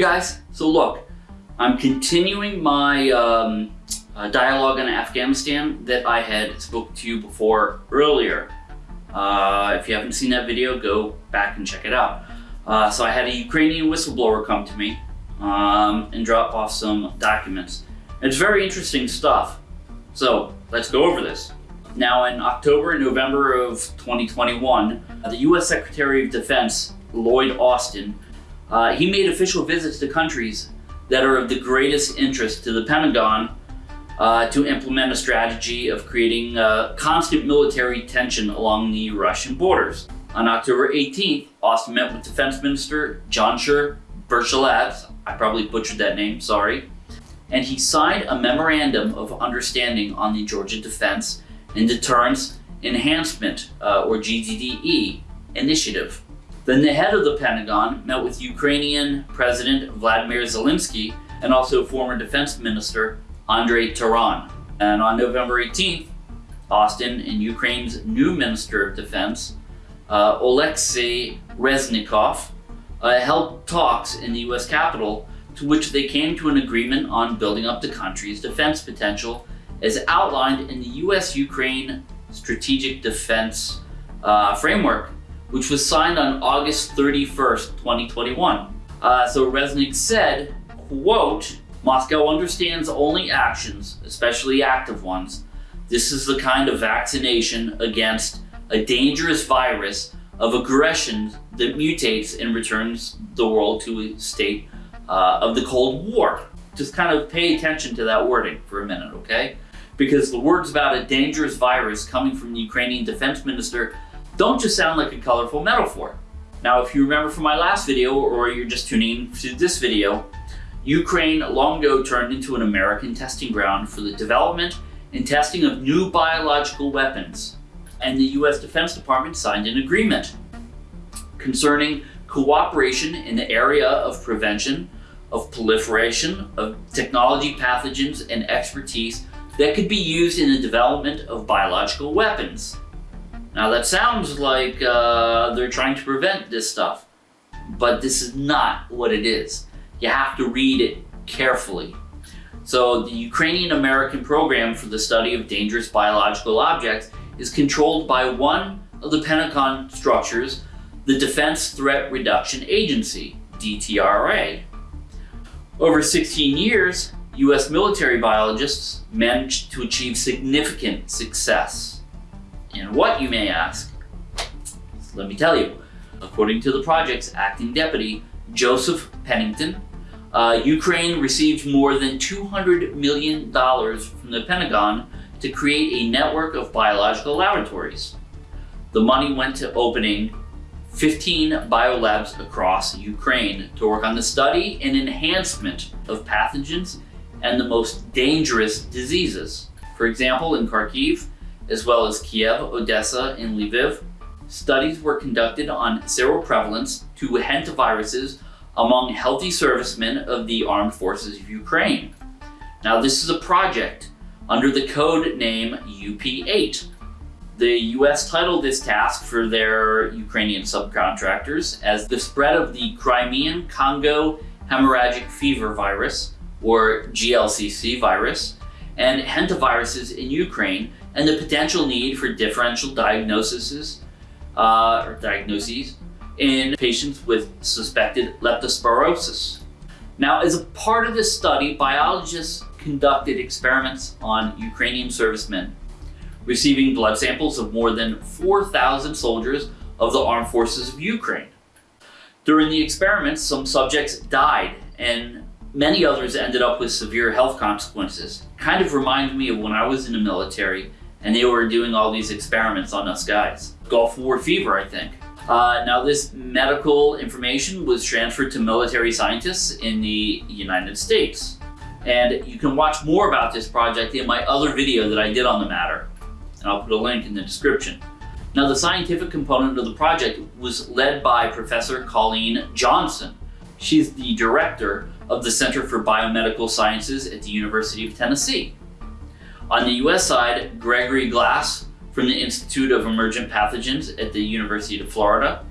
Guys, so look, I'm continuing my um, uh, dialogue on Afghanistan that I had spoke to you before earlier. Uh, if you haven't seen that video, go back and check it out. Uh, so I had a Ukrainian whistleblower come to me um, and drop off some documents. It's very interesting stuff. So let's go over this. Now in October and November of 2021, the US Secretary of Defense, Lloyd Austin, uh, he made official visits to countries that are of the greatest interest to the Pentagon uh, to implement a strategy of creating uh, constant military tension along the Russian borders. On October 18th, Austin met with Defense Minister Jansher Bershalav, I probably butchered that name, sorry, and he signed a Memorandum of Understanding on the Georgia Defense and Deterrence Enhancement, uh, or GDDE, initiative. Then the head of the Pentagon met with Ukrainian President Vladimir Zelensky and also former Defense Minister Andrei Taran. And on November 18th, Austin and Ukraine's new Minister of Defense, uh, Oleksiy Reznikov, uh, held talks in the US Capitol to which they came to an agreement on building up the country's defense potential as outlined in the US-Ukraine Strategic Defense uh, Framework, which was signed on August 31st, 2021. Uh, so Resnick said, quote, Moscow understands only actions, especially active ones. This is the kind of vaccination against a dangerous virus of aggression that mutates and returns the world to a state uh, of the Cold War. Just kind of pay attention to that wording for a minute, okay? Because the words about a dangerous virus coming from the Ukrainian defense minister don't just sound like a colorful metaphor. Now, if you remember from my last video, or you're just tuning to this video, Ukraine long ago turned into an American testing ground for the development and testing of new biological weapons. And the US Defense Department signed an agreement concerning cooperation in the area of prevention, of proliferation, of technology pathogens and expertise that could be used in the development of biological weapons. Now that sounds like uh, they're trying to prevent this stuff, but this is not what it is you have to read it carefully. So the Ukrainian-American program for the study of dangerous biological objects is controlled by one of the Pentagon structures, the Defense Threat Reduction Agency, DTRA. Over 16 years, US military biologists managed to achieve significant success. And what, you may ask? Let me tell you. According to the project's acting deputy, Joseph Pennington, uh, Ukraine received more than $200 million from the Pentagon to create a network of biological laboratories. The money went to opening 15 biolabs across Ukraine to work on the study and enhancement of pathogens and the most dangerous diseases. For example, in Kharkiv, as well as Kiev, Odessa, and Lviv, studies were conducted on seroprevalence to hantaviruses among healthy servicemen of the armed forces of Ukraine. Now this is a project under the code name UP8. The US titled this task for their Ukrainian subcontractors as the spread of the Crimean Congo hemorrhagic fever virus, or GLCC virus, and hantaviruses in Ukraine, and the potential need for differential diagnoses, uh, or diagnoses in patients with suspected leptospirosis. Now, as a part of this study, biologists conducted experiments on Ukrainian servicemen, receiving blood samples of more than 4,000 soldiers of the armed forces of Ukraine. During the experiments, some subjects died and many others ended up with severe health consequences. Kind of reminds me of when I was in the military and they were doing all these experiments on us guys. Gulf War fever, I think. Uh, now this medical information was transferred to military scientists in the United States. And you can watch more about this project in my other video that I did on the matter. And I'll put a link in the description. Now the scientific component of the project was led by Professor Colleen Jonsson. She's the director of the Center for Biomedical Sciences at the University of Tennessee. On the US side, Gregory Glass from the Institute of Emergent Pathogens at the University of Florida,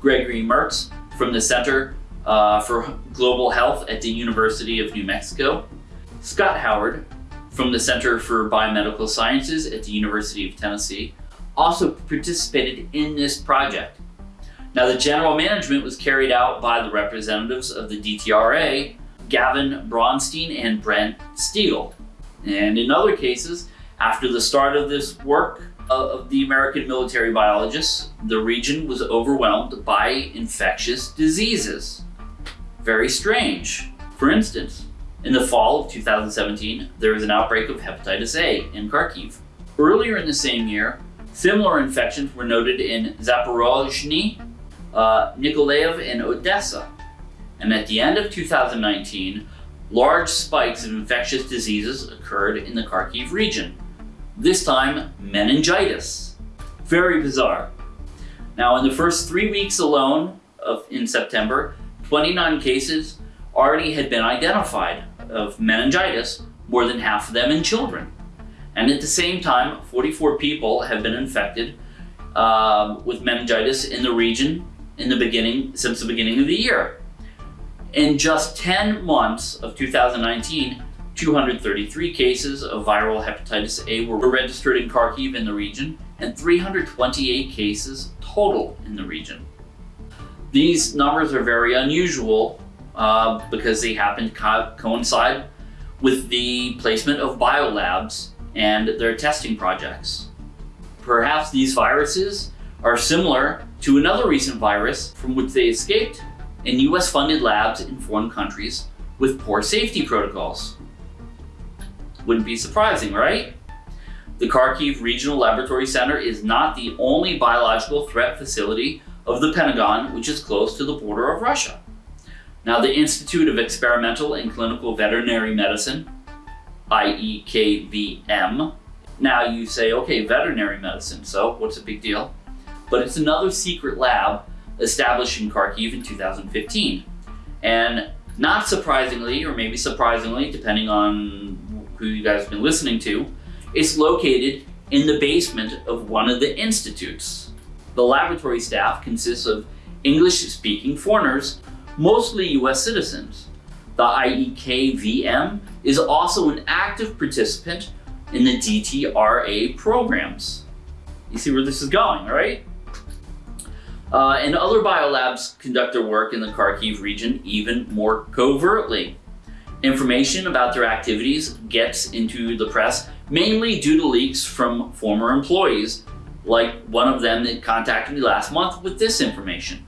Gregory Mertz from the Center uh, for Global Health at the University of New Mexico, Scott Howard from the Center for Biomedical Sciences at the University of Tennessee also participated in this project. Now the general management was carried out by the representatives of the DTRA, Gavin Bronstein and Brent Steele. And in other cases, after the start of this work uh, of the American military biologists, the region was overwhelmed by infectious diseases. Very strange. For instance, in the fall of 2017, there was an outbreak of hepatitis A in Kharkiv. Earlier in the same year, similar infections were noted in Zaporozhny, uh, Nikolaev, and Odessa. And at the end of 2019, large spikes of infectious diseases occurred in the Kharkiv region. This time, meningitis. Very bizarre. Now, in the first three weeks alone of in September, 29 cases already had been identified of meningitis, more than half of them in children. And at the same time, 44 people have been infected uh, with meningitis in the region in the beginning, since the beginning of the year. In just 10 months of 2019, 233 cases of viral hepatitis A were registered in Kharkiv in the region, and 328 cases total in the region. These numbers are very unusual uh, because they happen to co coincide with the placement of biolabs and their testing projects. Perhaps these viruses are similar to another recent virus from which they escaped in US funded labs in foreign countries with poor safety protocols. Wouldn't be surprising, right? The Kharkiv Regional Laboratory Center is not the only biological threat facility of the Pentagon which is close to the border of Russia. Now the Institute of Experimental and Clinical Veterinary Medicine, IEKVM, now you say, okay, veterinary medicine, so what's a big deal? But it's another secret lab established in Kharkiv in 2015. And not surprisingly, or maybe surprisingly, depending on who you guys have been listening to, it's located in the basement of one of the institutes. The laboratory staff consists of English-speaking foreigners mostly US citizens. The IEKVM is also an active participant in the DTRA programs. You see where this is going, right? Uh, and other biolabs conduct their work in the Kharkiv region even more covertly. Information about their activities gets into the press mainly due to leaks from former employees, like one of them that contacted me last month with this information.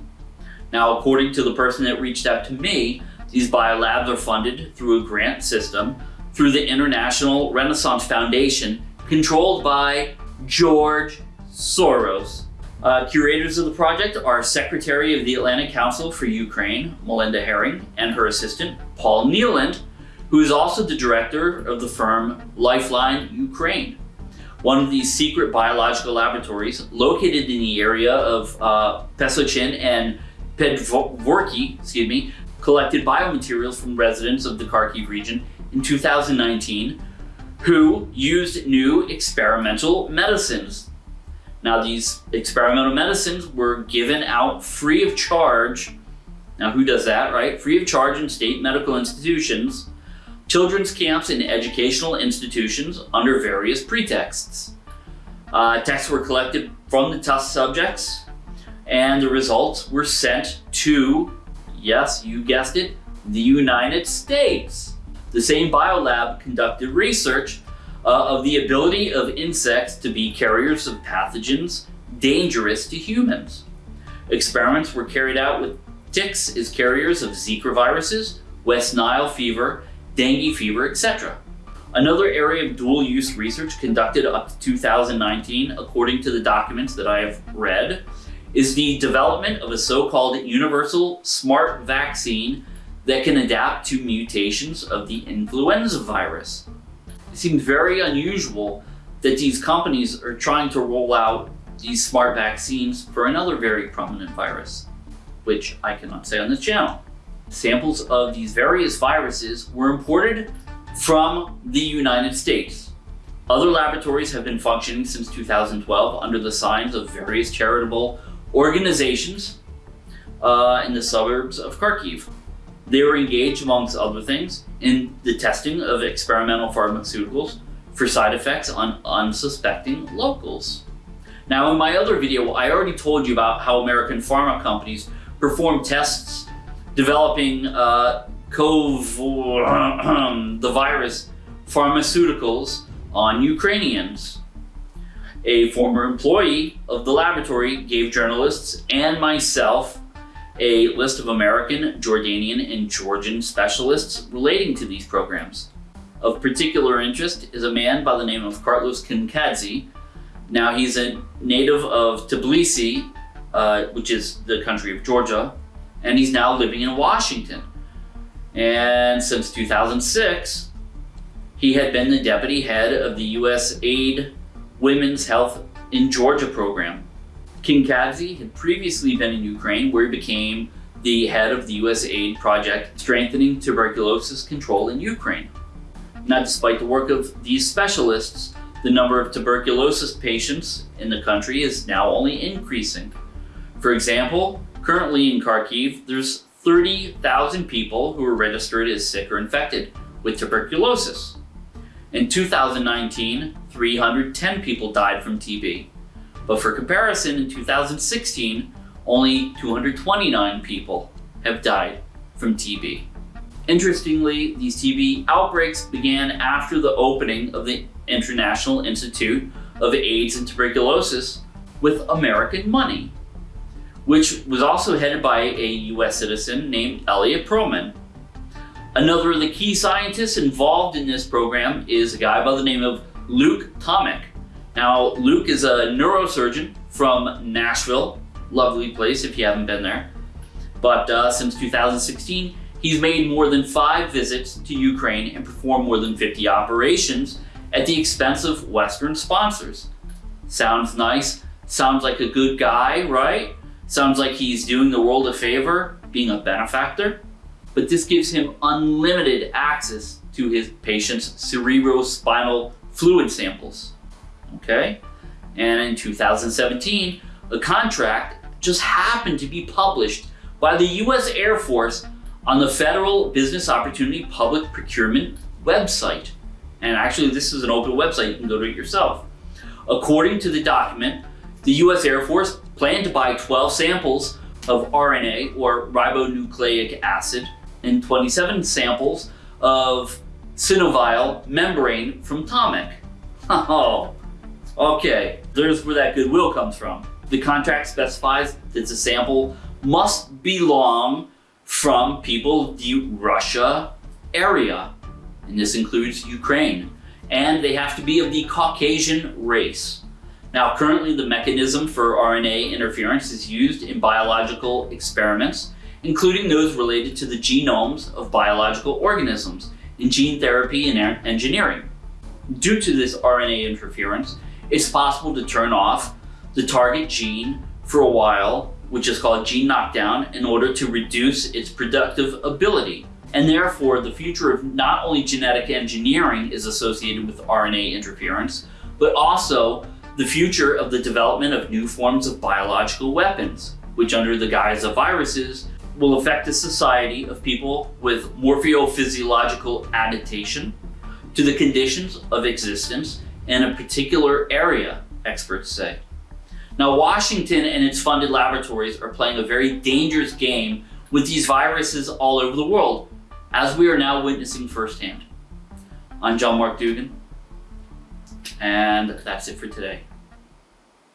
Now, according to the person that reached out to me, these biolabs are funded through a grant system through the International Renaissance Foundation, controlled by George Soros. Uh, curators of the project are Secretary of the Atlantic Council for Ukraine, Melinda Haring, and her assistant, Paul Niland, who is also the director of the firm Lifeline Ukraine. One of these secret biological laboratories located in the area of uh, Pesochin and Pedvorki, excuse me, collected biomaterials from residents of the Kharkiv region in 2019 who used new experimental medicines. Now these experimental medicines were given out free of charge. Now who does that, right? Free of charge in state medical institutions, children's camps and educational institutions under various pretexts. Uh, were collected from the test subjects and the results were sent to, yes, you guessed it, the United States. The same biolab conducted research uh, of the ability of insects to be carriers of pathogens dangerous to humans. Experiments were carried out with ticks as carriers of Zika viruses, West Nile fever, dengue fever, etc. Another area of dual use research conducted up to 2019, according to the documents that I have read, is the development of a so-called universal smart vaccine that can adapt to mutations of the influenza virus. It seems very unusual that these companies are trying to roll out these smart vaccines for another very prominent virus, which I cannot say on this channel. Samples of these various viruses were imported from the United States. Other laboratories have been functioning since 2012 under the signs of various charitable organizations uh, in the suburbs of Kharkiv. They were engaged, amongst other things, in the testing of experimental pharmaceuticals for side effects on unsuspecting locals. Now, in my other video, I already told you about how American pharma companies perform tests developing uh, COV, the virus, pharmaceuticals on Ukrainians. A former employee of the laboratory gave journalists and myself a list of American, Jordanian, and Georgian specialists relating to these programs. Of particular interest is a man by the name of Carlos Kinkadze. Now he's a native of Tbilisi, uh, which is the country of Georgia, and he's now living in Washington. And since 2006, he had been the deputy head of the U.S. Aid Women's Health in Georgia program. Kinkadze had previously been in Ukraine where he became the head of the U.S. Aid project strengthening tuberculosis control in Ukraine. Now, despite the work of these specialists, the number of tuberculosis patients in the country is now only increasing. For example, currently in Kharkiv, there's 30,000 people who are registered as sick or infected with tuberculosis. In 2019, 310 people died from TB. But for comparison, in 2016, only 229 people have died from TB. Interestingly, these TB outbreaks began after the opening of the International Institute of AIDS and Tuberculosis with American money, which was also headed by a US citizen named Elliot Perlman. Another of the key scientists involved in this program is a guy by the name of Luke Tomycz. Now, Luke is a neurosurgeon from Nashville. Lovely place if you haven't been there. But uh, since 2016, he's made more than five visits to Ukraine and performed more than 50 operations at the expense of Western sponsors. Sounds nice. Sounds like a good guy, right? Sounds like he's doing the world a favor, being a benefactor but this gives him unlimited access to his patient's cerebrospinal fluid samples. Okay? And in 2017, a contract just happened to be published by the US Air Force on the Federal Business Opportunity Public Procurement website. And actually, this is an open website, you can go to it yourself. According to the document, the US Air Force planned to buy 12 samples of RNA or ribonucleic acid and 27 samples of synovial membrane from Tomycz. Oh, okay, there's where that goodwill comes from. The contract specifies that the sample must belong from people the Russia area, and this includes Ukraine, and they have to be of the Caucasian race. Now, currently the mechanism for RNA interference is used in biological experiments including those related to the genomes of biological organisms in gene therapy and engineering. Due to this RNA interference, it's possible to turn off the target gene for a while, which is called gene knockdown, in order to reduce its productive ability. And therefore, the future of not only genetic engineering is associated with RNA interference, but also the future of the development of new forms of biological weapons, which under the guise of viruses will affect the society of people with morphophysiological adaptation to the conditions of existence in a particular area, experts say. Now, Washington and its funded laboratories are playing a very dangerous game with these viruses all over the world, as we are now witnessing firsthand. I'm John Mark Dougan, and that's it for today.